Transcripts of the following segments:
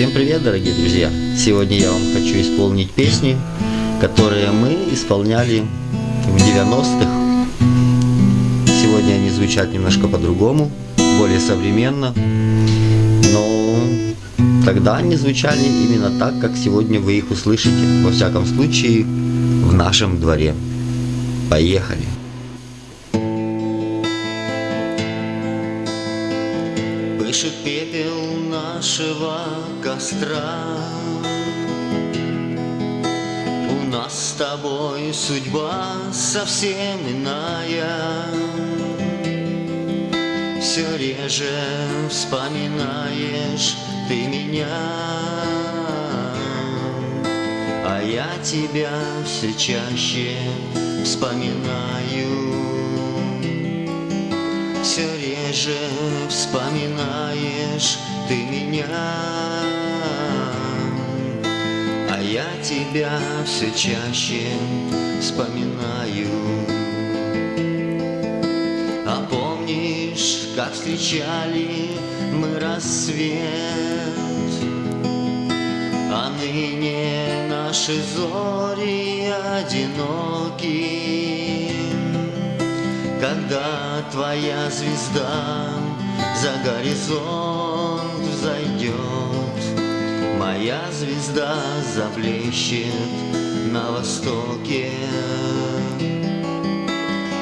Всем привет, дорогие друзья! Сегодня я вам хочу исполнить песни, которые мы исполняли в 90-х. Сегодня они звучат немножко по-другому, более современно, но тогда они звучали именно так, как сегодня вы их услышите, во всяком случае, в нашем дворе. Поехали! Пышет пепел нашего костра. У нас с тобой судьба совсем иная. Все реже вспоминаешь ты меня. А я тебя все чаще вспоминаю все реже вспоминаешь ты меня, А я тебя все чаще вспоминаю. А помнишь, как встречали мы рассвет, А ныне наши зори одиноки, когда твоя звезда за горизонт взойдет, Моя звезда заблещет на востоке.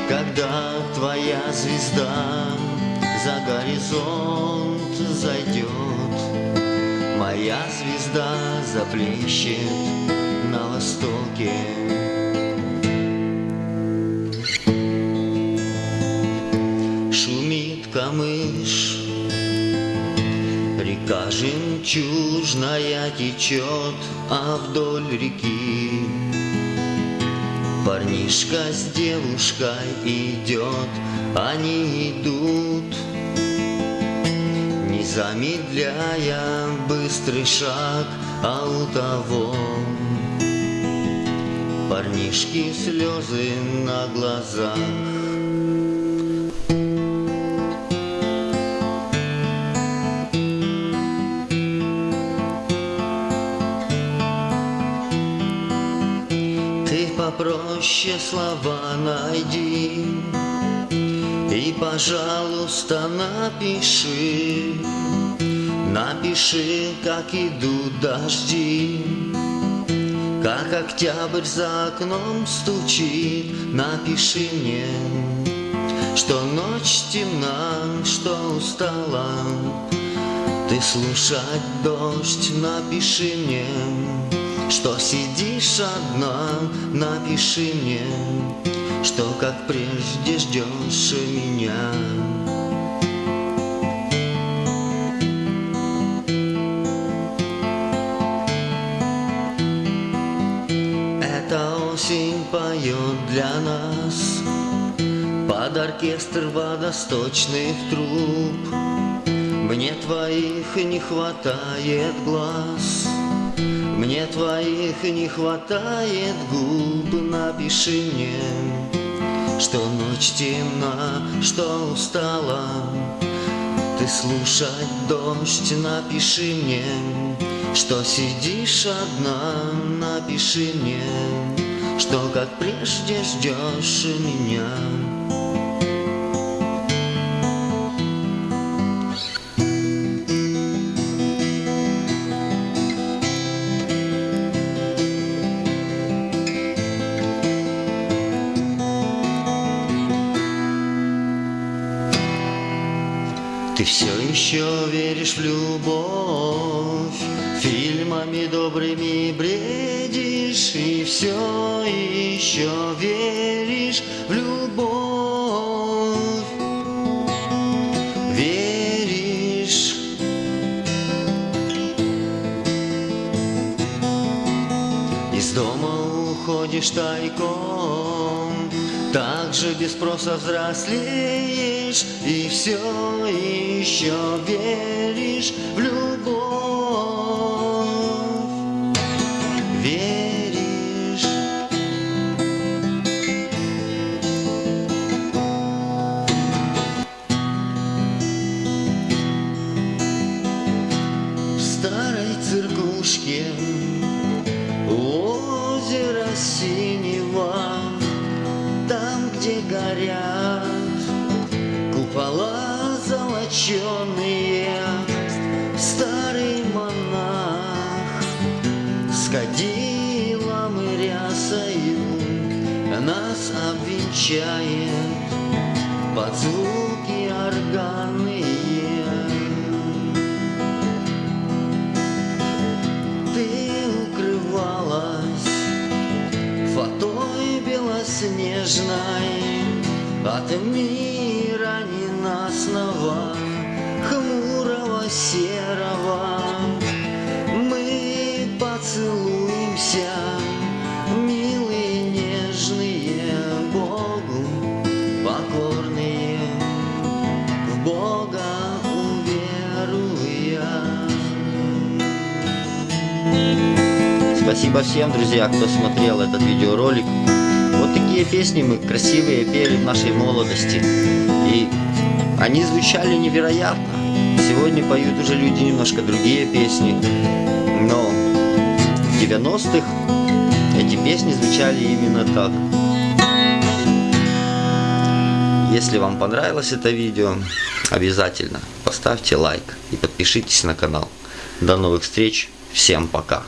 Когда твоя звезда за горизонт зайдет, Моя звезда заблещет на востоке. Камыш Река жемчужная течет, а вдоль реки Парнишка с девушкой идет, они идут Не замедляя быстрый шаг, а у того Парнишки слезы на глазах попроще слова найди. И, пожалуйста, напиши. Напиши, как идут дожди. Как октябрь за окном стучит. Напиши мне, что ночь темна, что устала. Ты слушать дождь, напиши мне что сидишь одна, напиши мне, Что как прежде ждешь меня. Эта осень поет для нас Под оркестр водосточных труб Мне твоих не хватает глаз мне твоих не хватает губ, напиши мне, Что ночь темна, что устала. Ты слушать дождь, напиши мне, Что сидишь одна, напиши мне, Что как прежде ждешь меня. Ты все еще веришь в любовь, Фильмами добрыми бредишь, И все еще веришь в любовь. Веришь. Из дома уходишь тайком, так же без спроса взрослеешь И все еще веришь в любовь. Веришь. В старой циркушке озеро синего, где горят купола золоченые, старый монах. С кадилом и рясою нас обвенчает под от мира ненастного, хмурого серого. Мы поцелуемся, милые, нежные, Богу покорные, в Бога уверуя. Спасибо всем, друзья, кто смотрел этот видеоролик. Вот такие песни мы красивые пели в нашей молодости. И они звучали невероятно. Сегодня поют уже люди немножко другие песни. Но в 90-х эти песни звучали именно так. Если вам понравилось это видео, обязательно поставьте лайк и подпишитесь на канал. До новых встреч. Всем пока.